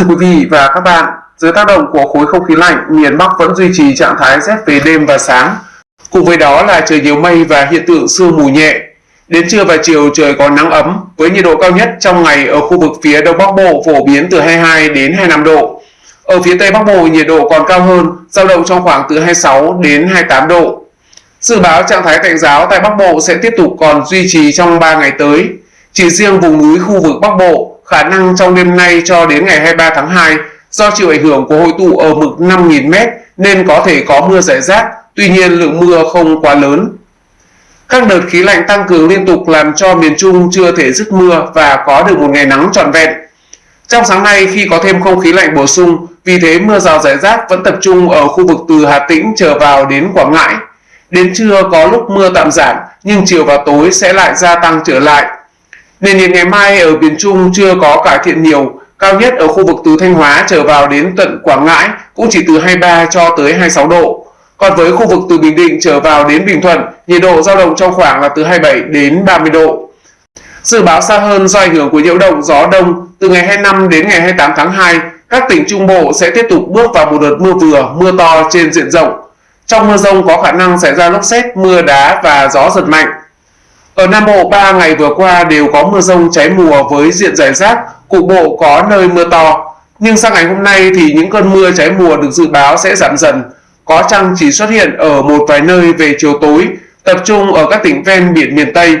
Thưa quý vị và các bạn, dưới tác động của khối không khí lạnh, miền Bắc vẫn duy trì trạng thái rét về đêm và sáng. Cùng với đó là trời nhiều mây và hiện tượng sương mù nhẹ. Đến trưa và chiều trời có nắng ấm với nhiệt độ cao nhất trong ngày ở khu vực phía Đông Bắc Bộ phổ biến từ 22 đến 25 độ. Ở phía Tây Bắc Bộ nhiệt độ còn cao hơn, dao động trong khoảng từ 26 đến 28 độ. Dự báo trạng thái tạnh giáo tại Bắc Bộ sẽ tiếp tục còn duy trì trong 3 ngày tới. Chỉ riêng vùng núi khu vực Bắc Bộ, khả năng trong đêm nay cho đến ngày 23 tháng 2 do chịu ảnh hưởng của hội tụ ở mực 5.000m nên có thể có mưa rải rác, tuy nhiên lượng mưa không quá lớn. Các đợt khí lạnh tăng cường liên tục làm cho miền Trung chưa thể dứt mưa và có được một ngày nắng trọn vẹn. Trong sáng nay khi có thêm không khí lạnh bổ sung, vì thế mưa rào rải rác vẫn tập trung ở khu vực từ Hà Tĩnh trở vào đến Quảng Ngãi. Đến trưa có lúc mưa tạm giảm nhưng chiều và tối sẽ lại gia tăng trở lại. Nền nhiệt ngày mai ở miền Trung chưa có cải thiện nhiều, cao nhất ở khu vực từ Thanh Hóa trở vào đến tận Quảng Ngãi cũng chỉ từ 23 cho tới 26 độ. Còn với khu vực từ Bình Định trở vào đến Bình Thuận, nhiệt độ dao động trong khoảng là từ 27 đến 30 độ. Dự báo xa hơn do ảnh hưởng của nhiễu động gió đông, từ ngày 25 đến ngày 28 tháng 2, các tỉnh Trung Bộ sẽ tiếp tục bước vào một đợt mưa vừa, mưa to trên diện rộng. Trong mưa rông có khả năng xảy ra lốc xét, mưa đá và gió giật mạnh. Ở Nam Bộ 3 ngày vừa qua đều có mưa rông cháy mùa với diện rải rác, cục bộ có nơi mưa to. Nhưng sang ngày hôm nay thì những cơn mưa cháy mùa được dự báo sẽ giảm dần, có chăng chỉ xuất hiện ở một vài nơi về chiều tối, tập trung ở các tỉnh ven biển miền Tây.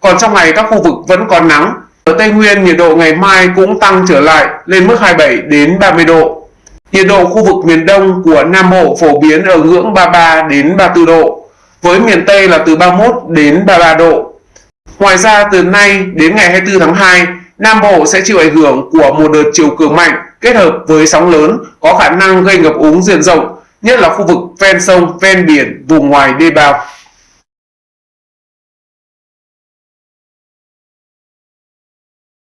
Còn trong ngày các khu vực vẫn còn nắng. Ở Tây Nguyên nhiệt độ ngày mai cũng tăng trở lại lên mức 27 đến 30 độ. Nhiệt độ khu vực miền Đông của Nam Bộ phổ biến ở ngưỡng 33 đến 34 độ, với miền Tây là từ 31 đến 33 độ. Ngoài ra từ nay đến ngày 24 tháng 2, Nam Bộ sẽ chịu ảnh hưởng của một đợt chiều cường mạnh kết hợp với sóng lớn có khả năng gây ngập úng diện rộng, nhất là khu vực ven sông, ven biển, vùng ngoài đê bao.